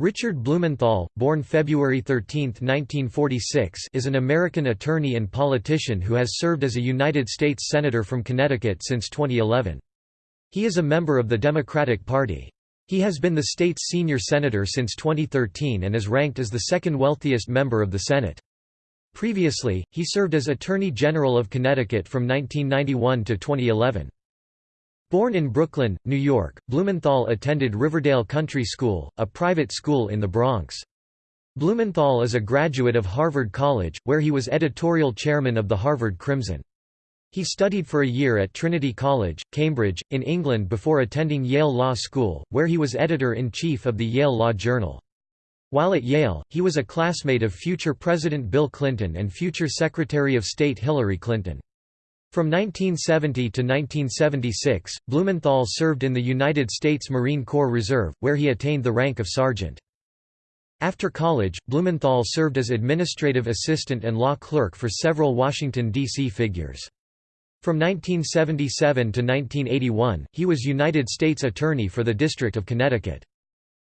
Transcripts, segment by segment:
Richard Blumenthal, born February 13, 1946 is an American attorney and politician who has served as a United States Senator from Connecticut since 2011. He is a member of the Democratic Party. He has been the state's senior senator since 2013 and is ranked as the second wealthiest member of the Senate. Previously, he served as Attorney General of Connecticut from 1991 to 2011. Born in Brooklyn, New York, Blumenthal attended Riverdale Country School, a private school in the Bronx. Blumenthal is a graduate of Harvard College, where he was editorial chairman of the Harvard Crimson. He studied for a year at Trinity College, Cambridge, in England before attending Yale Law School, where he was editor-in-chief of the Yale Law Journal. While at Yale, he was a classmate of future President Bill Clinton and future Secretary of State Hillary Clinton. From 1970 to 1976, Blumenthal served in the United States Marine Corps Reserve, where he attained the rank of sergeant. After college, Blumenthal served as administrative assistant and law clerk for several Washington, D.C. figures. From 1977 to 1981, he was United States Attorney for the District of Connecticut.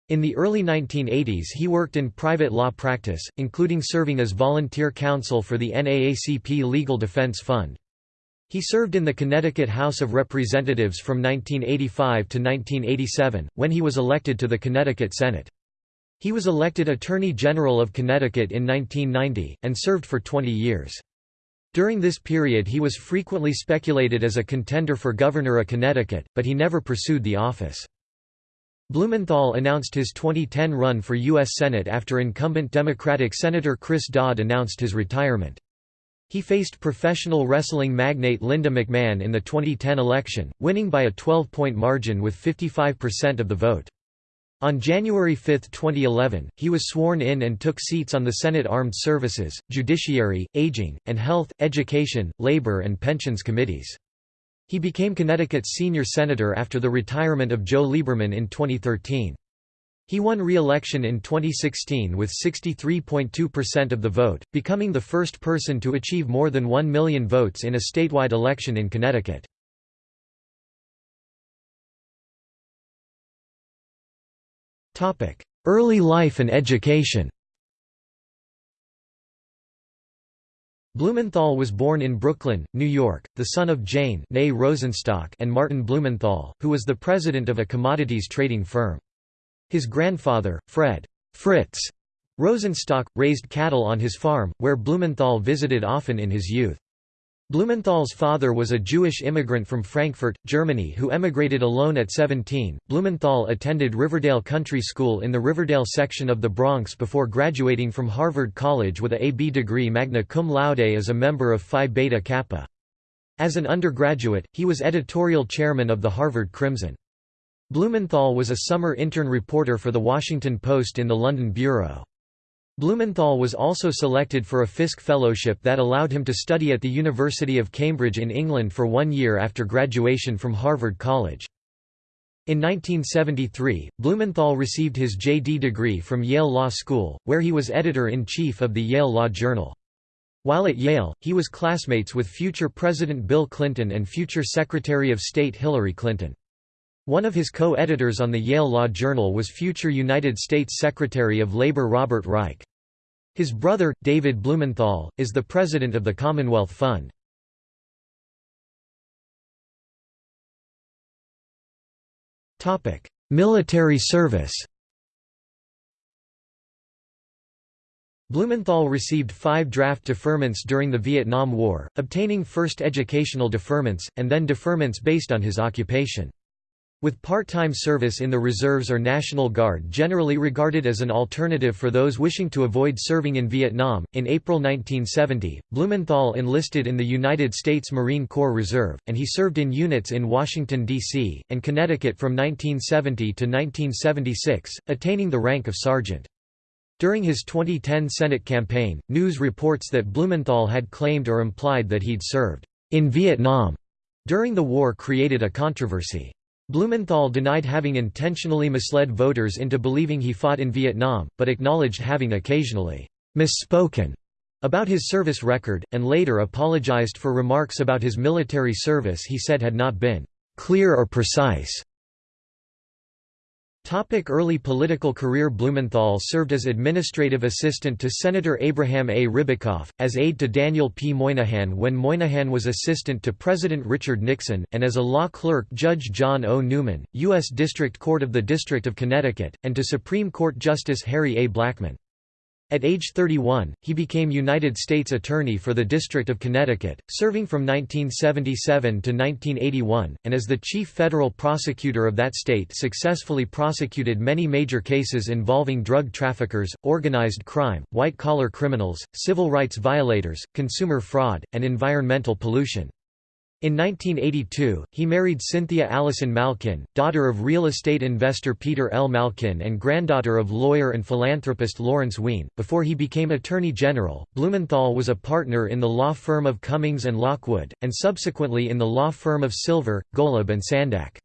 In the early 1980s he worked in private law practice, including serving as volunteer counsel for the NAACP Legal Defense Fund. He served in the Connecticut House of Representatives from 1985 to 1987, when he was elected to the Connecticut Senate. He was elected Attorney General of Connecticut in 1990, and served for 20 years. During this period he was frequently speculated as a contender for governor of Connecticut, but he never pursued the office. Blumenthal announced his 2010 run for U.S. Senate after incumbent Democratic Senator Chris Dodd announced his retirement. He faced professional wrestling magnate Linda McMahon in the 2010 election, winning by a 12-point margin with 55% of the vote. On January 5, 2011, he was sworn in and took seats on the Senate Armed Services, Judiciary, Aging, and Health, Education, Labor and Pensions Committees. He became Connecticut's senior senator after the retirement of Joe Lieberman in 2013. He won re-election in 2016 with 63.2% of the vote, becoming the first person to achieve more than 1 million votes in a statewide election in Connecticut. Early life and education Blumenthal was born in Brooklyn, New York, the son of Jane Rosenstock and Martin Blumenthal, who was the president of a commodities trading firm. His grandfather, Fred Fritz Rosenstock, raised cattle on his farm, where Blumenthal visited often in his youth. Blumenthal's father was a Jewish immigrant from Frankfurt, Germany who emigrated alone at 17. Blumenthal attended Riverdale Country School in the Riverdale section of the Bronx before graduating from Harvard College with a AB degree magna cum laude as a member of Phi Beta Kappa. As an undergraduate, he was editorial chairman of the Harvard Crimson. Blumenthal was a summer intern reporter for The Washington Post in the London bureau. Blumenthal was also selected for a Fisk Fellowship that allowed him to study at the University of Cambridge in England for one year after graduation from Harvard College. In 1973, Blumenthal received his J.D. degree from Yale Law School, where he was editor-in-chief of the Yale Law Journal. While at Yale, he was classmates with future President Bill Clinton and future Secretary of State Hillary Clinton. One of his co-editors on the Yale Law Journal was future United States Secretary of Labor Robert Reich. His brother, David Blumenthal, is the president of the Commonwealth Fund. Military service Blumenthal received five draft deferments during the Vietnam War, obtaining first educational deferments, and then deferments based on his occupation. With part-time service in the reserves or National Guard generally regarded as an alternative for those wishing to avoid serving in Vietnam, in April 1970, Blumenthal enlisted in the United States Marine Corps Reserve, and he served in units in Washington, D.C., and Connecticut from 1970 to 1976, attaining the rank of sergeant. During his 2010 Senate campaign, news reports that Blumenthal had claimed or implied that he'd served in Vietnam during the war created a controversy. Blumenthal denied having intentionally misled voters into believing he fought in Vietnam, but acknowledged having occasionally misspoken about his service record, and later apologized for remarks about his military service he said had not been clear or precise. Topic early political career Blumenthal served as administrative assistant to Senator Abraham A. Ribicoff, as aide to Daniel P. Moynihan when Moynihan was assistant to President Richard Nixon, and as a law clerk Judge John O. Newman, U.S. District Court of the District of Connecticut, and to Supreme Court Justice Harry A. Blackmun. At age 31, he became United States Attorney for the District of Connecticut, serving from 1977 to 1981, and as the chief federal prosecutor of that state successfully prosecuted many major cases involving drug traffickers, organized crime, white-collar criminals, civil rights violators, consumer fraud, and environmental pollution. In 1982, he married Cynthia Allison Malkin, daughter of real estate investor Peter L. Malkin and granddaughter of lawyer and philanthropist Lawrence Wien. Before he became Attorney General, Blumenthal was a partner in the law firm of Cummings and Lockwood, and subsequently in the law firm of Silver, Golub and Sandak.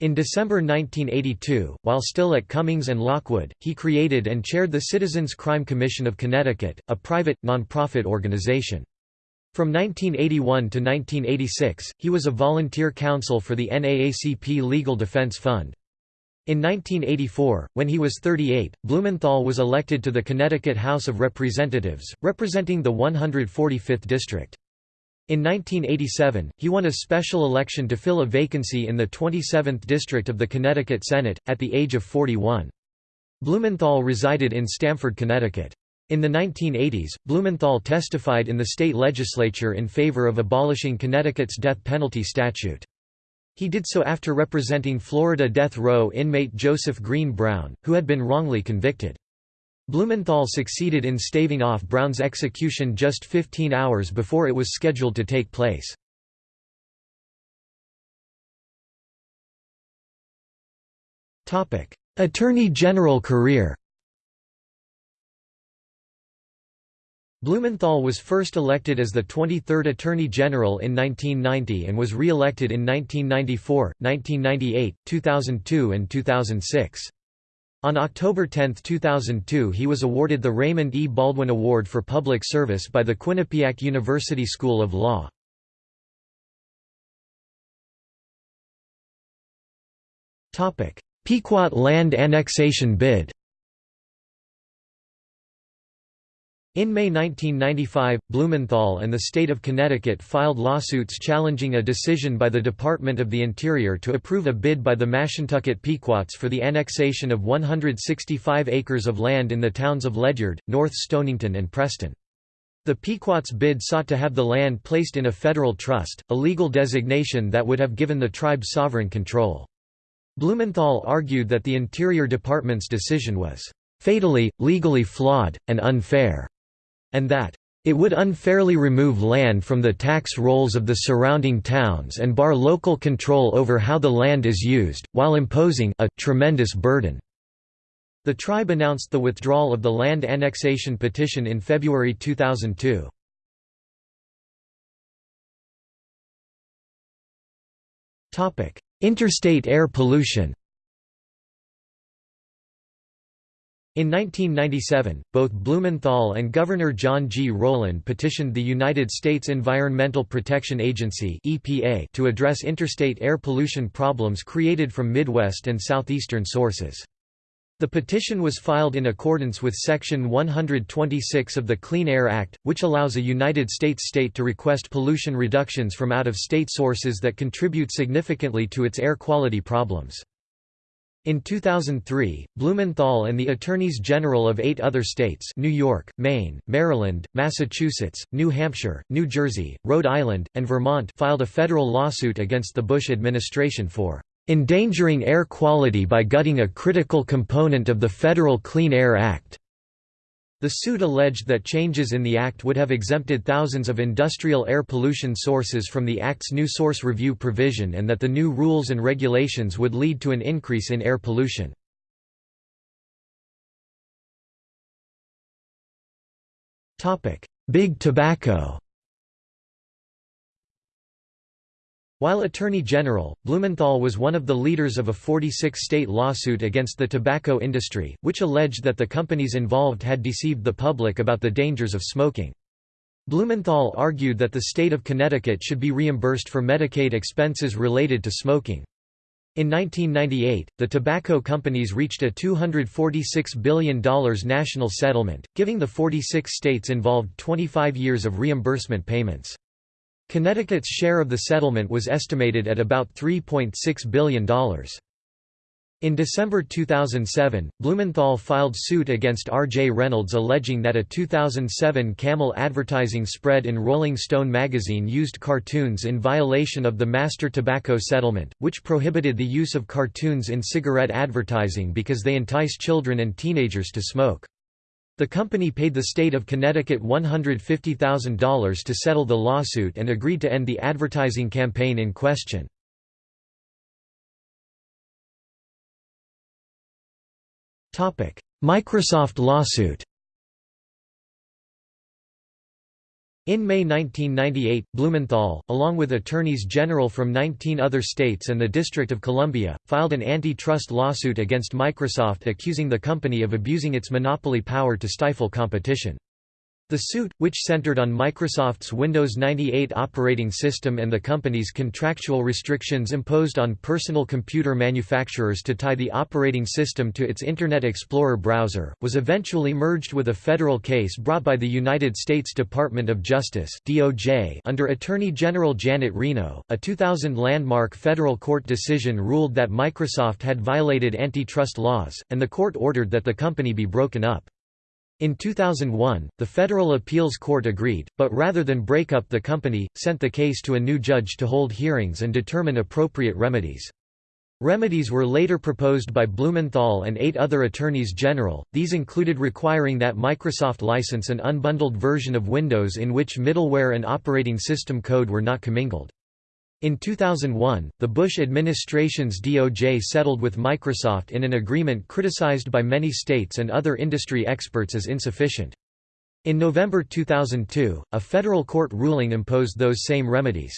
In December 1982, while still at Cummings and Lockwood, he created and chaired the Citizens Crime Commission of Connecticut, a private, nonprofit organization. From 1981 to 1986, he was a volunteer counsel for the NAACP Legal Defense Fund. In 1984, when he was 38, Blumenthal was elected to the Connecticut House of Representatives, representing the 145th District. In 1987, he won a special election to fill a vacancy in the 27th District of the Connecticut Senate, at the age of 41. Blumenthal resided in Stamford, Connecticut. In the 1980s, Blumenthal testified in the state legislature in favor of abolishing Connecticut's death penalty statute. He did so after representing Florida death row inmate Joseph Green Brown, who had been wrongly convicted. Blumenthal succeeded in staving off Brown's execution just 15 hours before it was scheduled to take place. Attorney General career Blumenthal was first elected as the 23rd Attorney General in 1990 and was re-elected in 1994, 1998, 2002 and 2006. On October 10, 2002 he was awarded the Raymond E. Baldwin Award for Public Service by the Quinnipiac University School of Law. Pequot land annexation bid In May 1995, Blumenthal and the state of Connecticut filed lawsuits challenging a decision by the Department of the Interior to approve a bid by the Mashantucket Pequots for the annexation of 165 acres of land in the towns of Ledyard, North Stonington and Preston. The Pequots bid sought to have the land placed in a federal trust, a legal designation that would have given the tribe sovereign control. Blumenthal argued that the Interior Department's decision was fatally, legally flawed, and unfair and that it would unfairly remove land from the tax rolls of the surrounding towns and bar local control over how the land is used, while imposing a tremendous burden. The tribe announced the withdrawal of the land annexation petition in February 2002. Interstate air pollution In 1997, both Blumenthal and Governor John G. Rowland petitioned the United States Environmental Protection Agency (EPA) to address interstate air pollution problems created from Midwest and Southeastern sources. The petition was filed in accordance with Section 126 of the Clean Air Act, which allows a United States state to request pollution reductions from out-of-state sources that contribute significantly to its air quality problems. In 2003, Blumenthal and the Attorneys General of eight other states New York, Maine, Maryland, Massachusetts, New Hampshire, New Jersey, Rhode Island, and Vermont filed a federal lawsuit against the Bush administration for "...endangering air quality by gutting a critical component of the Federal Clean Air Act." The suit alleged that changes in the Act would have exempted thousands of industrial air pollution sources from the Act's new source review provision and that the new rules and regulations would lead to an increase in air pollution. Big Tobacco While Attorney General, Blumenthal was one of the leaders of a 46-state lawsuit against the tobacco industry, which alleged that the companies involved had deceived the public about the dangers of smoking. Blumenthal argued that the state of Connecticut should be reimbursed for Medicaid expenses related to smoking. In 1998, the tobacco companies reached a $246 billion national settlement, giving the 46 states involved 25 years of reimbursement payments. Connecticut's share of the settlement was estimated at about $3.6 billion. In December 2007, Blumenthal filed suit against R. J. Reynolds alleging that a 2007 Camel advertising spread in Rolling Stone magazine used cartoons in violation of the Master Tobacco Settlement, which prohibited the use of cartoons in cigarette advertising because they entice children and teenagers to smoke. The company paid the state of Connecticut $150,000 to settle the lawsuit and agreed to end the advertising campaign in question. Microsoft lawsuit In May 1998, Blumenthal, along with attorneys general from 19 other states and the District of Columbia, filed an antitrust lawsuit against Microsoft accusing the company of abusing its monopoly power to stifle competition. The suit, which centered on Microsoft's Windows 98 operating system and the company's contractual restrictions imposed on personal computer manufacturers to tie the operating system to its Internet Explorer browser, was eventually merged with a federal case brought by the United States Department of Justice (DOJ) under Attorney General Janet Reno. A 2000 landmark federal court decision ruled that Microsoft had violated antitrust laws, and the court ordered that the company be broken up. In 2001, the Federal Appeals Court agreed, but rather than break up the company, sent the case to a new judge to hold hearings and determine appropriate remedies. Remedies were later proposed by Blumenthal and eight other attorneys general, these included requiring that Microsoft license an unbundled version of Windows in which middleware and operating system code were not commingled. In 2001, the Bush administration's DOJ settled with Microsoft in an agreement criticized by many states and other industry experts as insufficient. In November 2002, a federal court ruling imposed those same remedies.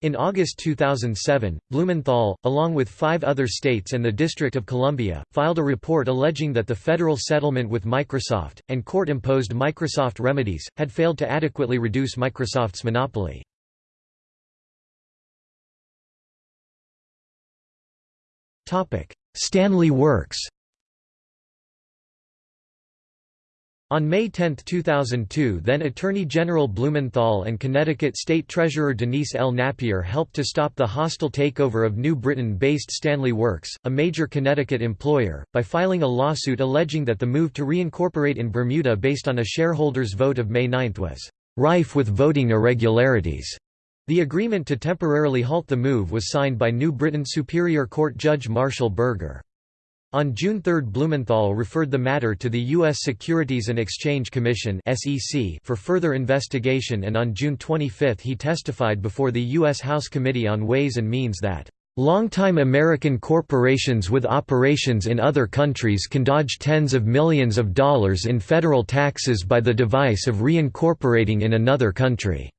In August 2007, Blumenthal, along with five other states and the District of Columbia, filed a report alleging that the federal settlement with Microsoft, and court-imposed Microsoft remedies, had failed to adequately reduce Microsoft's monopoly. Stanley Works On May 10, 2002 then Attorney General Blumenthal and Connecticut State Treasurer Denise L. Nappier helped to stop the hostile takeover of New Britain-based Stanley Works, a major Connecticut employer, by filing a lawsuit alleging that the move to reincorporate in Bermuda based on a shareholders' vote of May 9 was "...rife with voting irregularities." The agreement to temporarily halt the move was signed by New Britain Superior Court Judge Marshall Berger. On June 3 Blumenthal referred the matter to the U.S. Securities and Exchange Commission for further investigation and on June 25 he testified before the U.S. House Committee on Ways and Means that Longtime American corporations with operations in other countries can dodge tens of millions of dollars in federal taxes by the device of reincorporating in another country.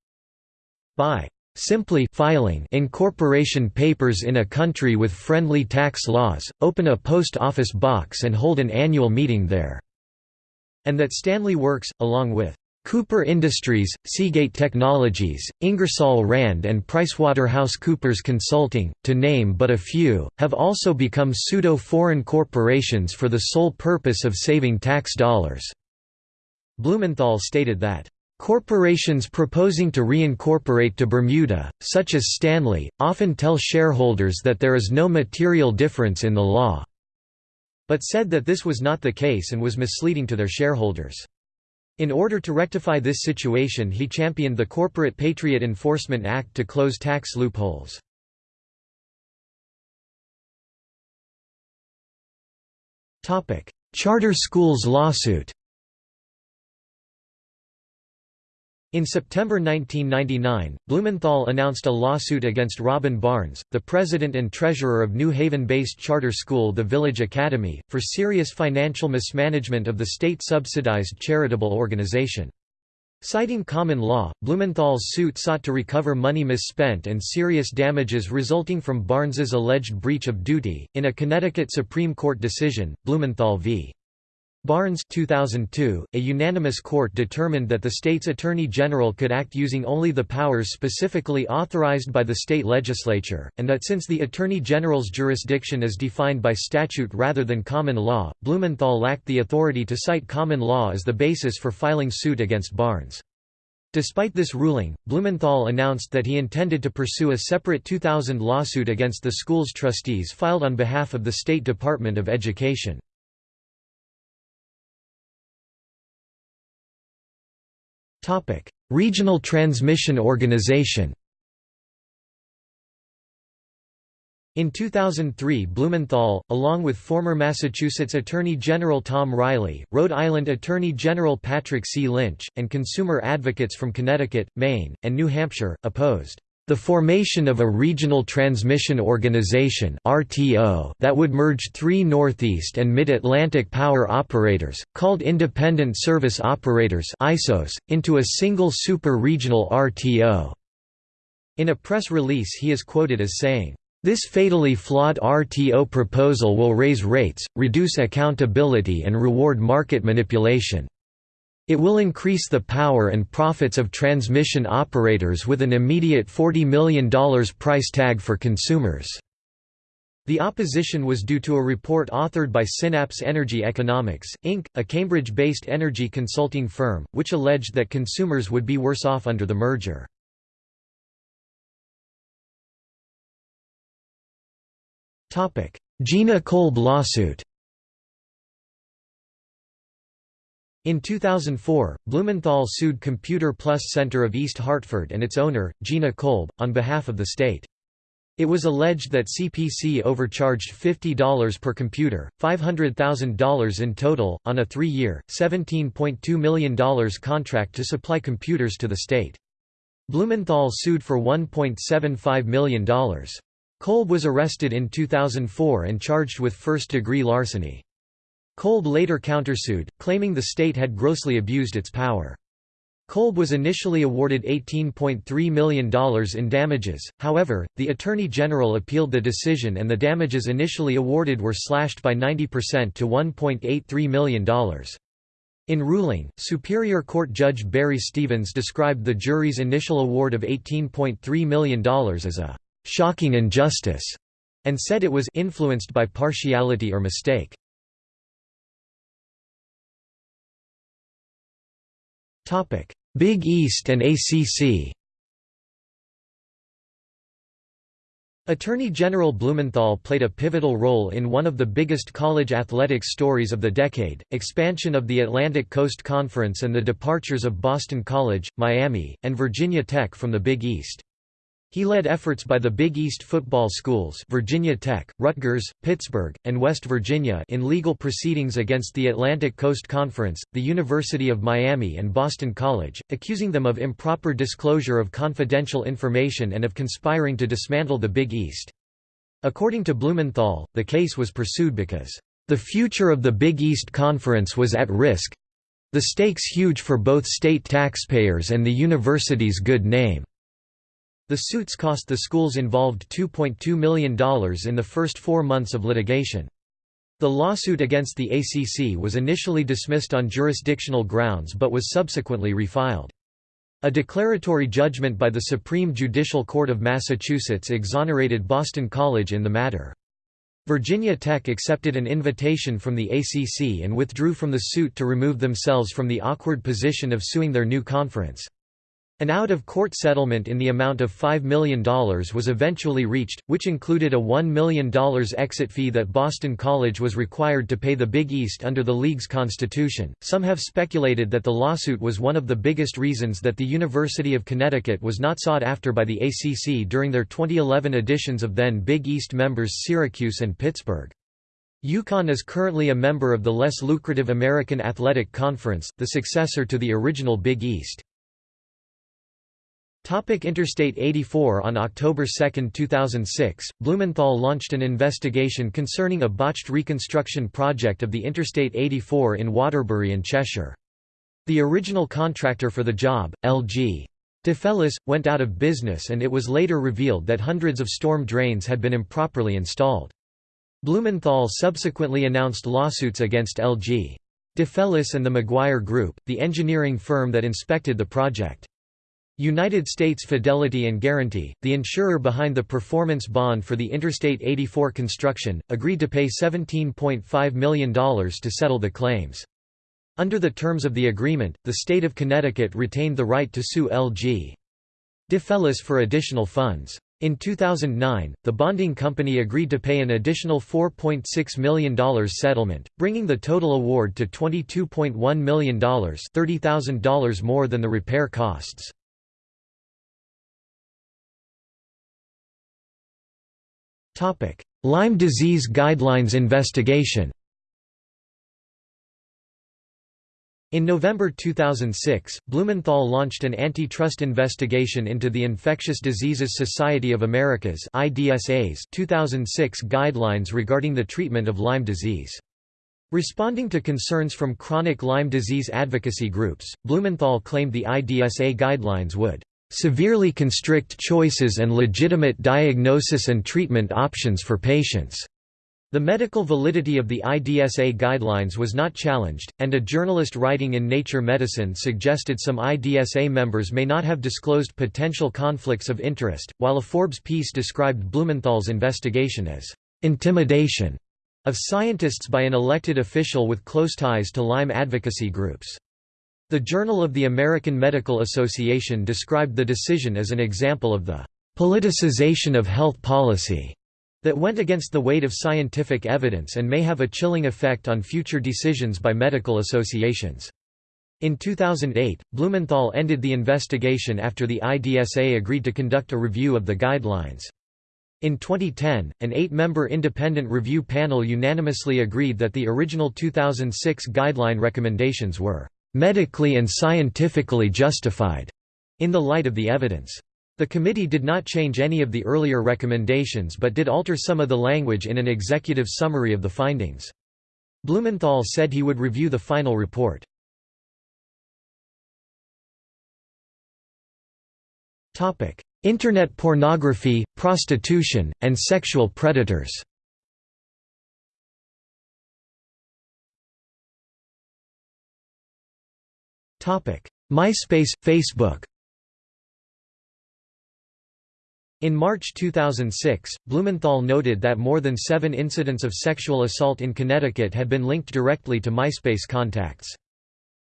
By Simply filing incorporation papers in a country with friendly tax laws, open a post office box and hold an annual meeting there." And that Stanley Works, along with Cooper Industries, Seagate Technologies, Ingersoll Rand and PricewaterhouseCoopers Consulting, to name but a few, have also become pseudo-foreign corporations for the sole purpose of saving tax dollars." Blumenthal stated that Corporations proposing to reincorporate to Bermuda, such as Stanley, often tell shareholders that there is no material difference in the law, but said that this was not the case and was misleading to their shareholders. In order to rectify this situation he championed the Corporate Patriot Enforcement Act to close tax loopholes. Charter schools lawsuit In September 1999, Blumenthal announced a lawsuit against Robin Barnes, the president and treasurer of New Haven-based charter school The Village Academy, for serious financial mismanagement of the state-subsidized charitable organization. Citing common law, Blumenthal's suit sought to recover money misspent and serious damages resulting from Barnes's alleged breach of duty. In a Connecticut Supreme Court decision, Blumenthal v. Barnes 2002, a unanimous court determined that the state's attorney general could act using only the powers specifically authorized by the state legislature, and that since the attorney general's jurisdiction is defined by statute rather than common law, Blumenthal lacked the authority to cite common law as the basis for filing suit against Barnes. Despite this ruling, Blumenthal announced that he intended to pursue a separate 2000 lawsuit against the school's trustees filed on behalf of the State Department of Education. Regional Transmission Organization In 2003 Blumenthal, along with former Massachusetts Attorney General Tom Reilly, Rhode Island Attorney General Patrick C. Lynch, and consumer advocates from Connecticut, Maine, and New Hampshire, opposed the formation of a regional transmission organization that would merge three Northeast and Mid-Atlantic power operators, called Independent Service Operators into a single super-regional RTO. In a press release, he is quoted as saying, "This fatally flawed RTO proposal will raise rates, reduce accountability and reward market manipulation." It will increase the power and profits of transmission operators with an immediate $40 million price tag for consumers. The opposition was due to a report authored by Synapse Energy Economics, Inc., a Cambridge-based energy consulting firm, which alleged that consumers would be worse off under the merger. Gina Kolb lawsuit In 2004, Blumenthal sued Computer Plus Center of East Hartford and its owner, Gina Kolb, on behalf of the state. It was alleged that CPC overcharged $50 per computer, $500,000 in total, on a three-year, $17.2 million contract to supply computers to the state. Blumenthal sued for $1.75 million. Kolb was arrested in 2004 and charged with first-degree larceny. Kolb later countersued, claiming the state had grossly abused its power. Kolb was initially awarded $18.3 million in damages, however, the Attorney General appealed the decision and the damages initially awarded were slashed by 90% to $1.83 million. In ruling, Superior Court Judge Barry Stevens described the jury's initial award of $18.3 million as a «shocking injustice» and said it was «influenced by partiality or mistake». Big East and ACC Attorney General Blumenthal played a pivotal role in one of the biggest college athletics stories of the decade, expansion of the Atlantic Coast Conference and the departures of Boston College, Miami, and Virginia Tech from the Big East. He led efforts by the Big East football schools Virginia Tech, Rutgers, Pittsburgh, and West Virginia in legal proceedings against the Atlantic Coast Conference, the University of Miami and Boston College, accusing them of improper disclosure of confidential information and of conspiring to dismantle the Big East. According to Blumenthal, the case was pursued because, "...the future of the Big East Conference was at risk—the stakes huge for both state taxpayers and the university's good name." The suits cost the schools involved $2.2 million in the first four months of litigation. The lawsuit against the ACC was initially dismissed on jurisdictional grounds but was subsequently refiled. A declaratory judgment by the Supreme Judicial Court of Massachusetts exonerated Boston College in the matter. Virginia Tech accepted an invitation from the ACC and withdrew from the suit to remove themselves from the awkward position of suing their new conference. An out-of-court settlement in the amount of $5 million was eventually reached, which included a $1 million exit fee that Boston College was required to pay the Big East under the league's constitution. Some have speculated that the lawsuit was one of the biggest reasons that the University of Connecticut was not sought after by the ACC during their 2011 editions of then Big East members Syracuse and Pittsburgh. UConn is currently a member of the less lucrative American Athletic Conference, the successor to the original Big East. Topic Interstate 84 On October 2, 2006, Blumenthal launched an investigation concerning a botched reconstruction project of the Interstate 84 in Waterbury and Cheshire. The original contractor for the job, L.G. DeFelice, went out of business and it was later revealed that hundreds of storm drains had been improperly installed. Blumenthal subsequently announced lawsuits against L.G. DeFelice and the Maguire Group, the engineering firm that inspected the project. United States Fidelity and Guarantee, the insurer behind the performance bond for the Interstate 84 construction, agreed to pay $17.5 million to settle the claims. Under the terms of the agreement, the state of Connecticut retained the right to sue L.G. DeFelice for additional funds. In 2009, the bonding company agreed to pay an additional $4.6 million settlement, bringing the total award to $22.1 million $30,000 more than the repair costs. Lyme disease guidelines investigation In November 2006, Blumenthal launched an antitrust investigation into the Infectious Diseases Society of America's 2006 guidelines regarding the treatment of Lyme disease. Responding to concerns from chronic Lyme disease advocacy groups, Blumenthal claimed the IDSA guidelines would severely constrict choices and legitimate diagnosis and treatment options for patients. The medical validity of the IDSA guidelines was not challenged, and a journalist writing in Nature Medicine suggested some IDSA members may not have disclosed potential conflicts of interest, while a Forbes piece described Blumenthal's investigation as intimidation of scientists by an elected official with close ties to Lyme advocacy groups. The Journal of the American Medical Association described the decision as an example of the politicization of health policy that went against the weight of scientific evidence and may have a chilling effect on future decisions by medical associations. In 2008, Blumenthal ended the investigation after the IDSA agreed to conduct a review of the guidelines. In 2010, an eight-member independent review panel unanimously agreed that the original 2006 guideline recommendations were medically and scientifically justified in the light of the evidence. The committee did not change any of the earlier recommendations but did alter some of the language in an executive summary of the findings. Blumenthal said he would review the final report. Internet pornography, prostitution, and sexual predators MySpace, Facebook In March 2006, Blumenthal noted that more than seven incidents of sexual assault in Connecticut had been linked directly to MySpace contacts.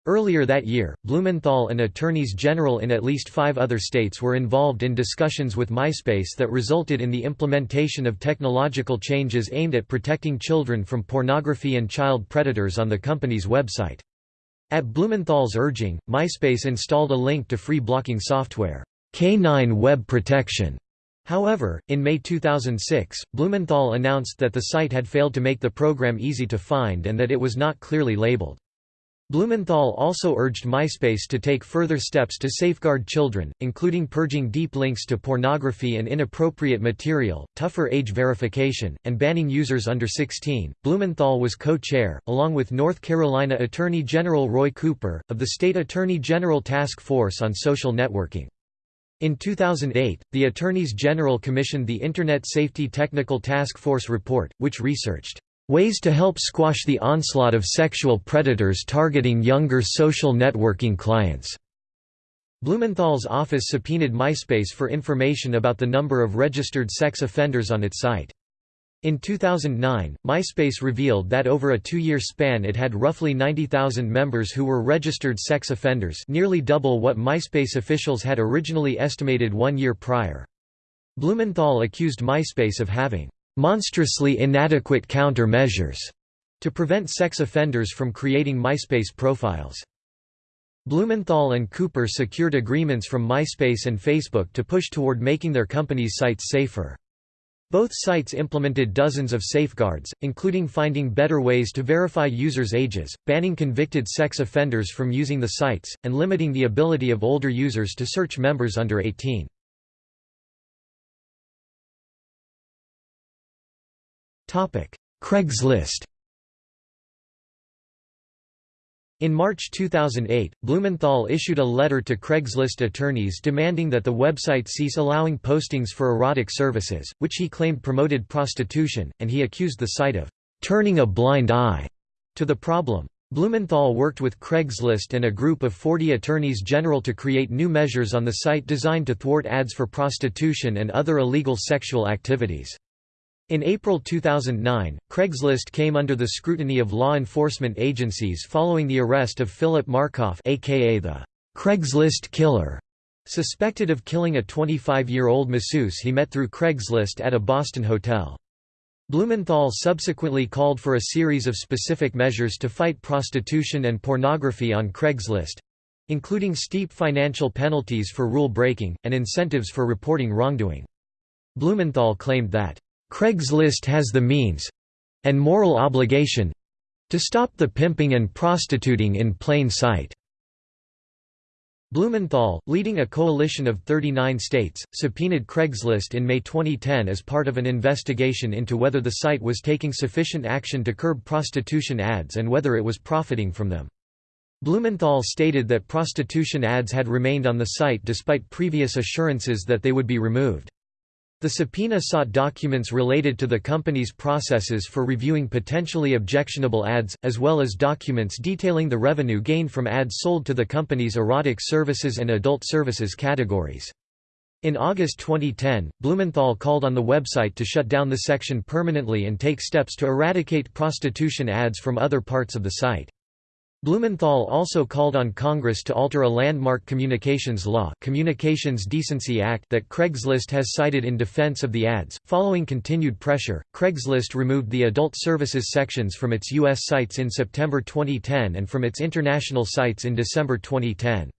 Earlier that year, Blumenthal and attorneys general in at least five other states were involved in discussions with MySpace that resulted in the implementation of technological changes aimed at protecting children from pornography and child predators on the company's website. At Blumenthal's urging, MySpace installed a link to free blocking software, K9 Web Protection. However, in May 2006, Blumenthal announced that the site had failed to make the program easy to find and that it was not clearly labeled. Blumenthal also urged MySpace to take further steps to safeguard children, including purging deep links to pornography and inappropriate material, tougher age verification, and banning users under 16. Blumenthal was co chair, along with North Carolina Attorney General Roy Cooper, of the State Attorney General Task Force on Social Networking. In 2008, the Attorneys General commissioned the Internet Safety Technical Task Force report, which researched Ways to help squash the onslaught of sexual predators targeting younger social networking clients. Blumenthal's office subpoenaed MySpace for information about the number of registered sex offenders on its site. In 2009, MySpace revealed that over a two-year span it had roughly 90,000 members who were registered sex offenders nearly double what MySpace officials had originally estimated one year prior. Blumenthal accused MySpace of having monstrously inadequate counter-measures to prevent sex offenders from creating MySpace profiles. Blumenthal and Cooper secured agreements from MySpace and Facebook to push toward making their companies' sites safer. Both sites implemented dozens of safeguards, including finding better ways to verify users' ages, banning convicted sex offenders from using the sites, and limiting the ability of older users to search members under 18. Craigslist In March 2008, Blumenthal issued a letter to Craigslist attorneys demanding that the website cease allowing postings for erotic services, which he claimed promoted prostitution, and he accused the site of "...turning a blind eye." to the problem. Blumenthal worked with Craigslist and a group of 40 attorneys general to create new measures on the site designed to thwart ads for prostitution and other illegal sexual activities. In April 2009, Craigslist came under the scrutiny of law enforcement agencies following the arrest of Philip Markoff aka the Craigslist killer, suspected of killing a 25-year-old masseuse he met through Craigslist at a Boston hotel. Blumenthal subsequently called for a series of specific measures to fight prostitution and pornography on Craigslist including steep financial penalties for rule breaking, and incentives for reporting wrongdoing. Blumenthal claimed that, "...Craigslist has the means—and moral obligation—to stop the pimping and prostituting in plain sight." Blumenthal, leading a coalition of 39 states, subpoenaed Craigslist in May 2010 as part of an investigation into whether the site was taking sufficient action to curb prostitution ads and whether it was profiting from them. Blumenthal stated that prostitution ads had remained on the site despite previous assurances that they would be removed. The subpoena sought documents related to the company's processes for reviewing potentially objectionable ads, as well as documents detailing the revenue gained from ads sold to the company's erotic services and adult services categories. In August 2010, Blumenthal called on the website to shut down the section permanently and take steps to eradicate prostitution ads from other parts of the site. Blumenthal also called on Congress to alter a landmark communications law Communications Decency Act that Craigslist has cited in defense of the ads. Following continued pressure, Craigslist removed the adult services sections from its U.S. sites in September 2010 and from its international sites in December 2010.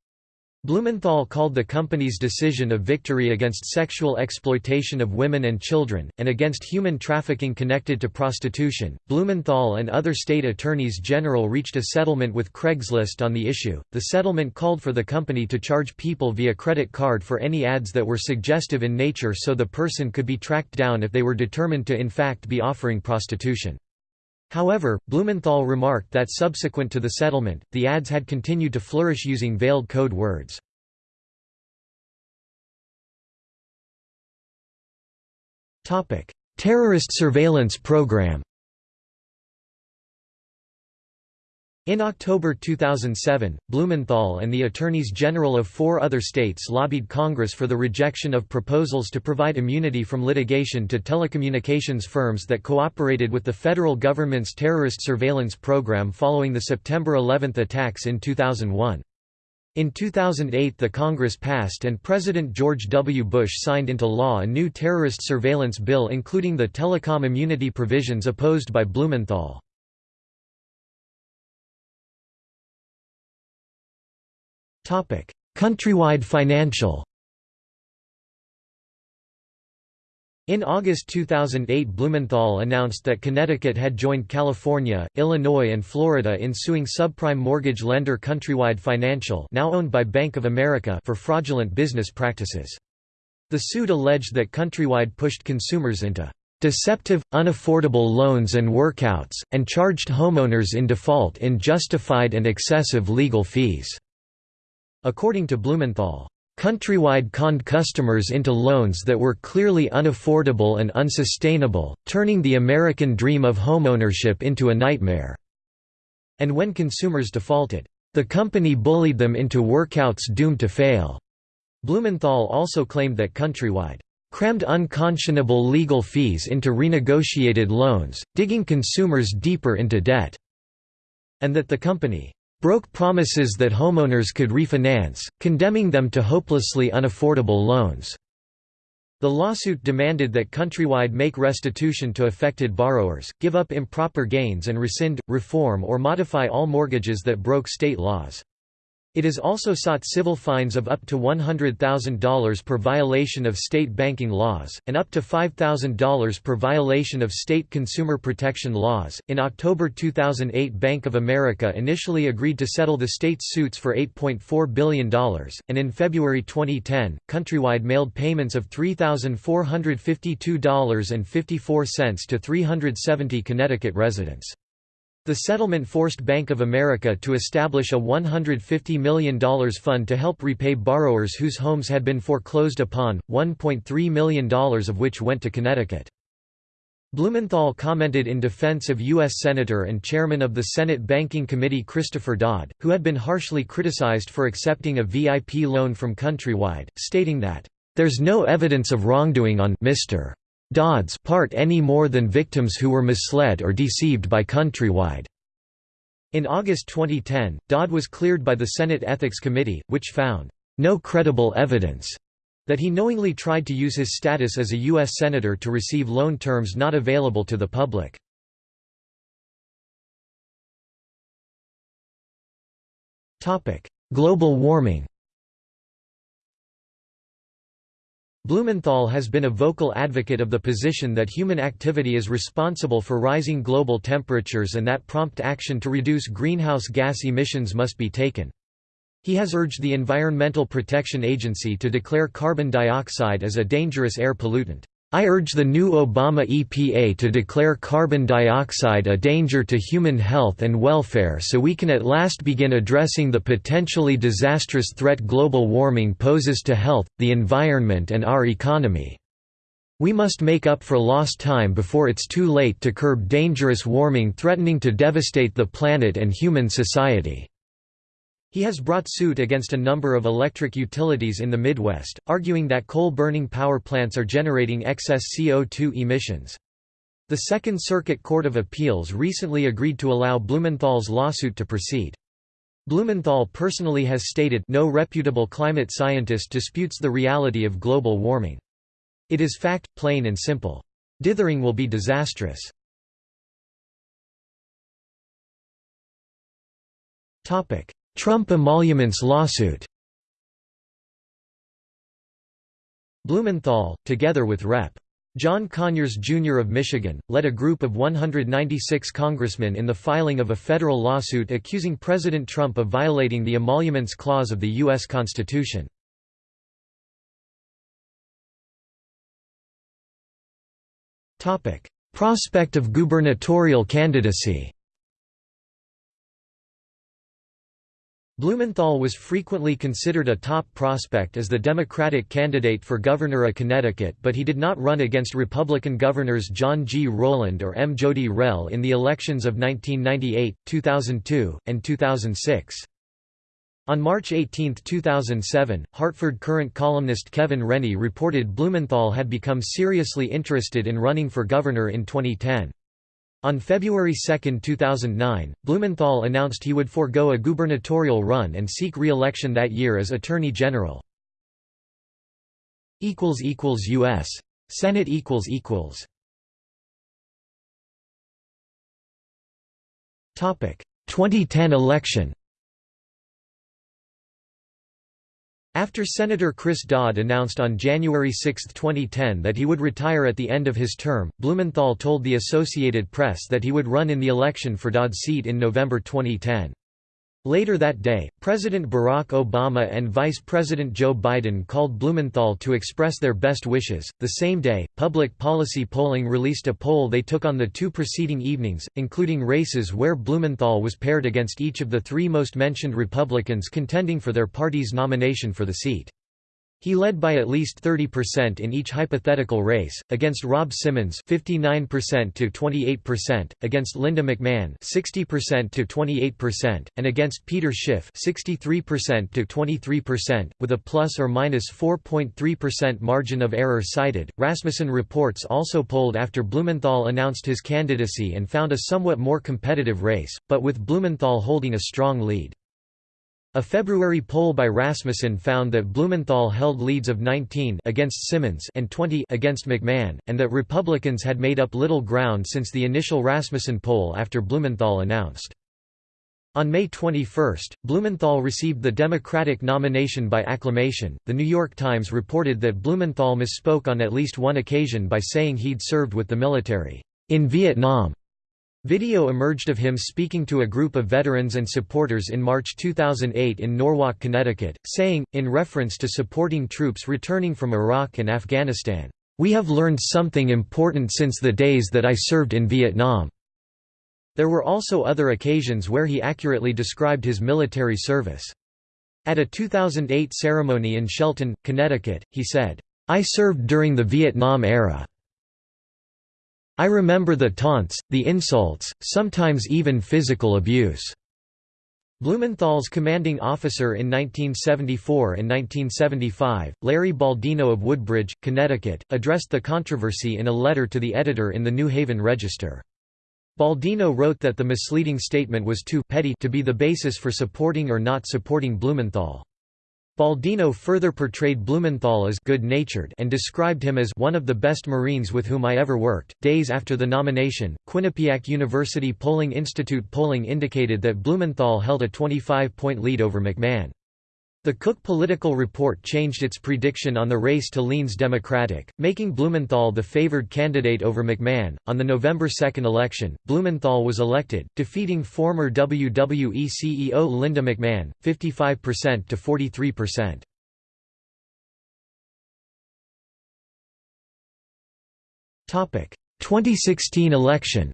Blumenthal called the company's decision a victory against sexual exploitation of women and children, and against human trafficking connected to prostitution. Blumenthal and other state attorneys general reached a settlement with Craigslist on the issue. The settlement called for the company to charge people via credit card for any ads that were suggestive in nature so the person could be tracked down if they were determined to in fact be offering prostitution. However, Blumenthal remarked that subsequent to the settlement, the ads had continued to flourish using veiled code words. Terrorist surveillance program In October 2007, Blumenthal and the Attorneys General of four other states lobbied Congress for the rejection of proposals to provide immunity from litigation to telecommunications firms that cooperated with the federal government's terrorist surveillance program following the September 11 attacks in 2001. In 2008 the Congress passed and President George W. Bush signed into law a new terrorist surveillance bill including the telecom immunity provisions opposed by Blumenthal. Countrywide Financial In August 2008 Blumenthal announced that Connecticut had joined California, Illinois and Florida in suing subprime mortgage lender Countrywide Financial now owned by Bank of America for fraudulent business practices. The suit alleged that Countrywide pushed consumers into deceptive, unaffordable loans and workouts, and charged homeowners in default in justified and excessive legal fees. According to Blumenthal, Countrywide conned customers into loans that were clearly unaffordable and unsustainable, turning the American dream of homeownership into a nightmare. And when consumers defaulted, the company bullied them into workouts doomed to fail. Blumenthal also claimed that Countrywide crammed unconscionable legal fees into renegotiated loans, digging consumers deeper into debt, and that the company broke promises that homeowners could refinance, condemning them to hopelessly unaffordable loans. The lawsuit demanded that Countrywide make restitution to affected borrowers, give up improper gains and rescind, reform or modify all mortgages that broke state laws. It has also sought civil fines of up to $100,000 per violation of state banking laws, and up to $5,000 per violation of state consumer protection laws. In October 2008, Bank of America initially agreed to settle the state's suits for $8.4 billion, and in February 2010, Countrywide mailed payments of $3,452.54 to 370 Connecticut residents. The settlement forced Bank of America to establish a $150 million fund to help repay borrowers whose homes had been foreclosed upon, $1.3 million of which went to Connecticut. Blumenthal commented in defense of U.S. Senator and Chairman of the Senate Banking Committee Christopher Dodd, who had been harshly criticized for accepting a VIP loan from Countrywide, stating that, "...there's no evidence of wrongdoing on Mr. Dodd's part any more than victims who were misled or deceived by Countrywide." In August 2010, Dodd was cleared by the Senate Ethics Committee, which found, "...no credible evidence." that he knowingly tried to use his status as a U.S. Senator to receive loan terms not available to the public. Global warming Blumenthal has been a vocal advocate of the position that human activity is responsible for rising global temperatures and that prompt action to reduce greenhouse gas emissions must be taken. He has urged the Environmental Protection Agency to declare carbon dioxide as a dangerous air pollutant. I urge the new Obama EPA to declare carbon dioxide a danger to human health and welfare so we can at last begin addressing the potentially disastrous threat global warming poses to health, the environment and our economy. We must make up for lost time before it's too late to curb dangerous warming threatening to devastate the planet and human society. He has brought suit against a number of electric utilities in the Midwest, arguing that coal-burning power plants are generating excess CO2 emissions. The Second Circuit Court of Appeals recently agreed to allow Blumenthal's lawsuit to proceed. Blumenthal personally has stated no reputable climate scientist disputes the reality of global warming. It is fact, plain and simple. Dithering will be disastrous. Trump emoluments lawsuit Blumenthal, together with Rep. John Conyers, Jr. of Michigan, led a group of 196 congressmen in the filing of a federal lawsuit accusing President Trump of violating the emoluments clause of the U.S. Constitution. Prospect of gubernatorial candidacy Blumenthal was frequently considered a top prospect as the Democratic candidate for governor of Connecticut but he did not run against Republican governors John G. Rowland or M. Jodi Rell in the elections of 1998, 2002, and 2006. On March 18, 2007, Hartford Courant columnist Kevin Rennie reported Blumenthal had become seriously interested in running for governor in 2010. On February 2, 2009, Blumenthal announced he would forego a gubernatorial run and seek re-election that year as Attorney General. U.S. Senate Topic 2010 election After Senator Chris Dodd announced on January 6, 2010 that he would retire at the end of his term, Blumenthal told the Associated Press that he would run in the election for Dodd's seat in November 2010. Later that day, President Barack Obama and Vice President Joe Biden called Blumenthal to express their best wishes. The same day, Public Policy Polling released a poll they took on the two preceding evenings, including races where Blumenthal was paired against each of the three most mentioned Republicans contending for their party's nomination for the seat. He led by at least 30% in each hypothetical race, against Rob Simmons 59% to 28%, against Linda McMahon 60% to 28%, and against Peter Schiff 63% to 23%, with a plus or minus 4.3% margin of error cited. Rasmussen reports also polled after Blumenthal announced his candidacy and found a somewhat more competitive race, but with Blumenthal holding a strong lead. A February poll by Rasmussen found that Blumenthal held leads of 19 against Simmons and 20 against McMahon, and that Republicans had made up little ground since the initial Rasmussen poll after Blumenthal announced. On May 21, Blumenthal received the Democratic nomination by acclamation. The New York Times reported that Blumenthal misspoke on at least one occasion by saying he'd served with the military in Vietnam. Video emerged of him speaking to a group of veterans and supporters in March 2008 in Norwalk, Connecticut, saying, in reference to supporting troops returning from Iraq and Afghanistan, "...we have learned something important since the days that I served in Vietnam." There were also other occasions where he accurately described his military service. At a 2008 ceremony in Shelton, Connecticut, he said, "...I served during the Vietnam era." I remember the taunts, the insults, sometimes even physical abuse." Blumenthal's commanding officer in 1974 and 1975, Larry Baldino of Woodbridge, Connecticut, addressed the controversy in a letter to the editor in the New Haven Register. Baldino wrote that the misleading statement was too petty to be the basis for supporting or not supporting Blumenthal. Baldino further portrayed Blumenthal as good-natured and described him as one of the best Marines with whom I ever worked. Days after the nomination, Quinnipiac University Polling Institute polling indicated that Blumenthal held a 25-point lead over McMahon. The Cook Political Report changed its prediction on the race to leans Democratic, making Blumenthal the favored candidate over McMahon. On the November 2 election, Blumenthal was elected, defeating former WWE CEO Linda McMahon, 55% to 43%. Topic: 2016 election.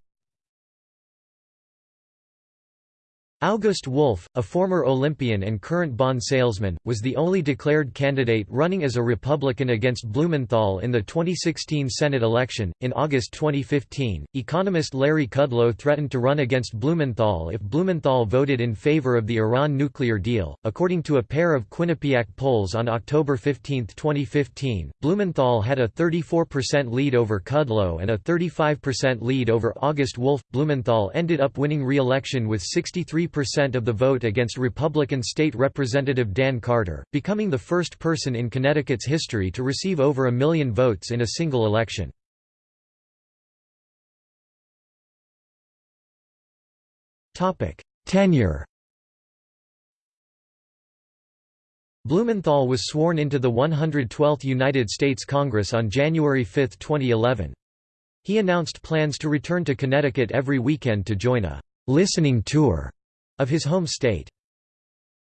August Wolf, a former Olympian and current bond salesman, was the only declared candidate running as a Republican against Blumenthal in the 2016 Senate election. In August 2015, economist Larry Kudlow threatened to run against Blumenthal if Blumenthal voted in favor of the Iran nuclear deal. According to a pair of Quinnipiac polls on October 15, 2015, Blumenthal had a 34% lead over Kudlow and a 35% lead over August Wolf. Blumenthal ended up winning re election with 63 percent of the vote against Republican State Representative Dan Carter, becoming the first person in Connecticut's history to receive over a million votes in a single election. Tenure Blumenthal was sworn into the 112th United States Congress on January 5, 2011. He announced plans to return to Connecticut every weekend to join a «listening tour» of his home state.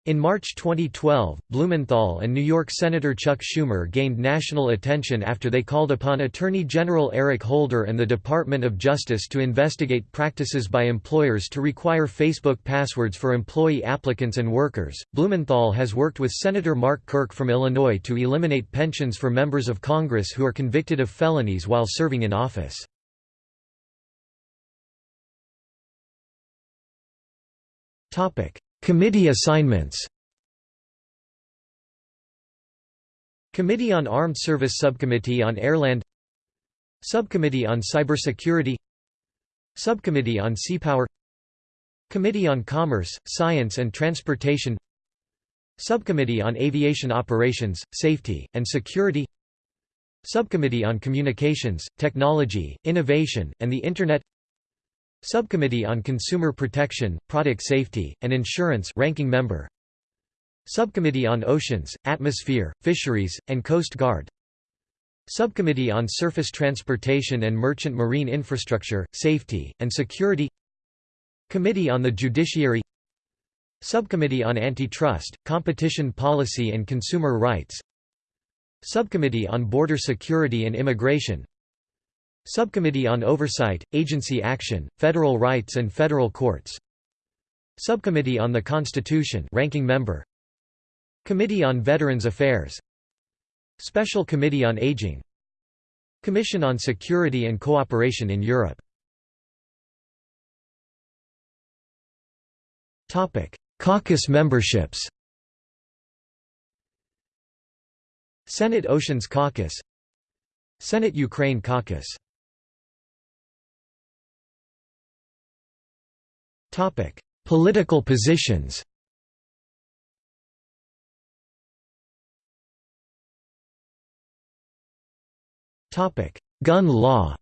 In March 2012, Blumenthal and New York Senator Chuck Schumer gained national attention after they called upon Attorney General Eric Holder and the Department of Justice to investigate practices by employers to require Facebook passwords for employee applicants and workers. Blumenthal has worked with Senator Mark Kirk from Illinois to eliminate pensions for members of Congress who are convicted of felonies while serving in office. Topic: Committee assignments. Committee on Armed Service Subcommittee on Airland Subcommittee on Cybersecurity Subcommittee on Seapower Committee on Commerce, Science and Transportation Subcommittee on Aviation Operations, Safety, and Security Subcommittee on Communications, Technology, Innovation, and the Internet Subcommittee on Consumer Protection, Product Safety, and Insurance ranking member. Subcommittee on Oceans, Atmosphere, Fisheries, and Coast Guard. Subcommittee on Surface Transportation and Merchant Marine Infrastructure, Safety, and Security. Committee on the Judiciary. Subcommittee on Antitrust, Competition Policy and Consumer Rights. Subcommittee on Border Security and Immigration Subcommittee on Oversight, Agency Action, Federal Rights and Federal Courts. Subcommittee on the Constitution ranking member. Committee on Veterans Affairs. Special Committee on Aging. Commission on Security and Cooperation in Europe. Caucus memberships. Senate Oceans Caucus. Senate Ukraine Caucus Topic: Political positions. Topic: Gun law.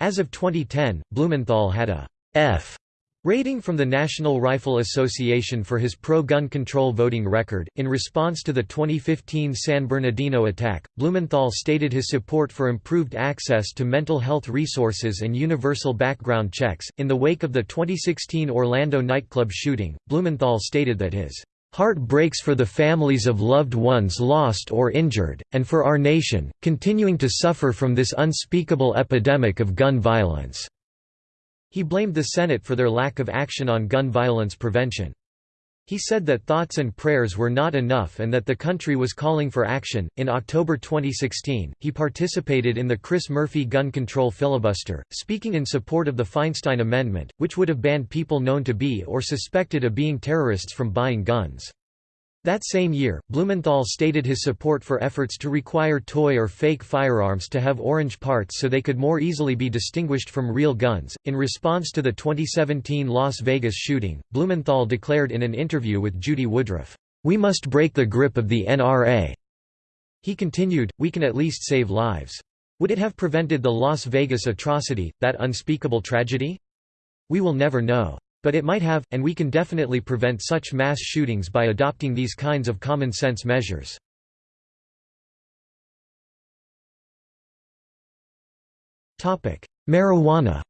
As of 2010, Blumenthal had a F Rating from the National Rifle Association for his pro-gun control voting record. In response to the 2015 San Bernardino attack, Blumenthal stated his support for improved access to mental health resources and universal background checks. In the wake of the 2016 Orlando nightclub shooting, Blumenthal stated that his heart breaks for the families of loved ones lost or injured, and for our nation, continuing to suffer from this unspeakable epidemic of gun violence. He blamed the Senate for their lack of action on gun violence prevention. He said that thoughts and prayers were not enough and that the country was calling for action. In October 2016, he participated in the Chris Murphy gun control filibuster, speaking in support of the Feinstein Amendment, which would have banned people known to be or suspected of being terrorists from buying guns. That same year, Blumenthal stated his support for efforts to require toy or fake firearms to have orange parts so they could more easily be distinguished from real guns. In response to the 2017 Las Vegas shooting, Blumenthal declared in an interview with Judy Woodruff, We must break the grip of the NRA. He continued, We can at least save lives. Would it have prevented the Las Vegas atrocity, that unspeakable tragedy? We will never know. But it might have, and we can definitely prevent such mass shootings by adopting these kinds of common-sense measures. Marijuana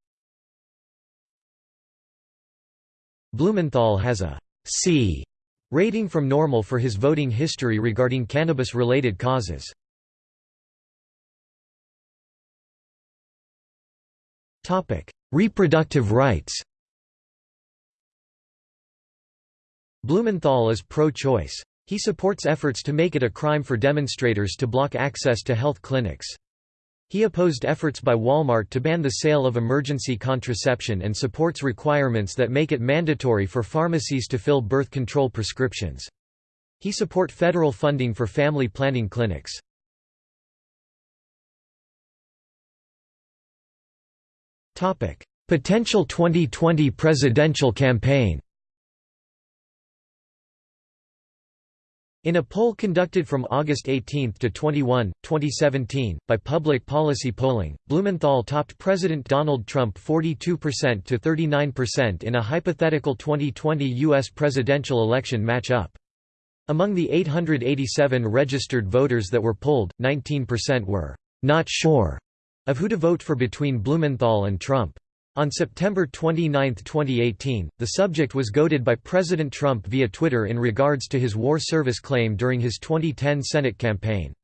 Blumenthal has a C rating from NORML for his voting history regarding cannabis-related causes. Reproductive rights Blumenthal is pro-choice. He supports efforts to make it a crime for demonstrators to block access to health clinics. He opposed efforts by Walmart to ban the sale of emergency contraception and supports requirements that make it mandatory for pharmacies to fill birth control prescriptions. He support federal funding for family planning clinics. Potential 2020 presidential campaign In a poll conducted from August 18 to 21, 2017, by Public Policy Polling, Blumenthal topped President Donald Trump 42% to 39% in a hypothetical 2020 U.S. presidential election match-up. Among the 887 registered voters that were polled, 19% were not sure of who to vote for between Blumenthal and Trump. On September 29, 2018, the subject was goaded by President Trump via Twitter in regards to his war service claim during his 2010 Senate campaign.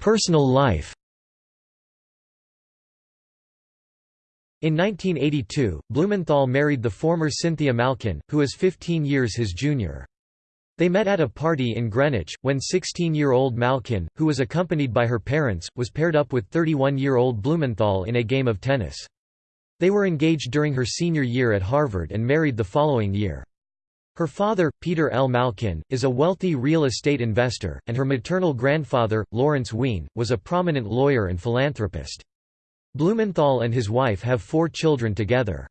Personal life In 1982, Blumenthal married the former Cynthia Malkin, who is 15 years his junior. They met at a party in Greenwich, when 16-year-old Malkin, who was accompanied by her parents, was paired up with 31-year-old Blumenthal in a game of tennis. They were engaged during her senior year at Harvard and married the following year. Her father, Peter L. Malkin, is a wealthy real estate investor, and her maternal grandfather, Lawrence Wien, was a prominent lawyer and philanthropist. Blumenthal and his wife have four children together.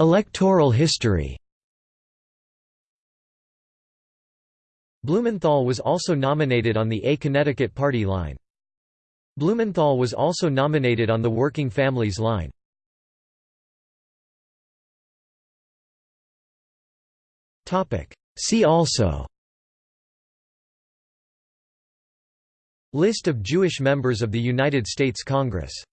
Electoral history. Blumenthal was also nominated on the A Connecticut Party line. Blumenthal was also nominated on the Working Families line. See also. List of Jewish members of the United States Congress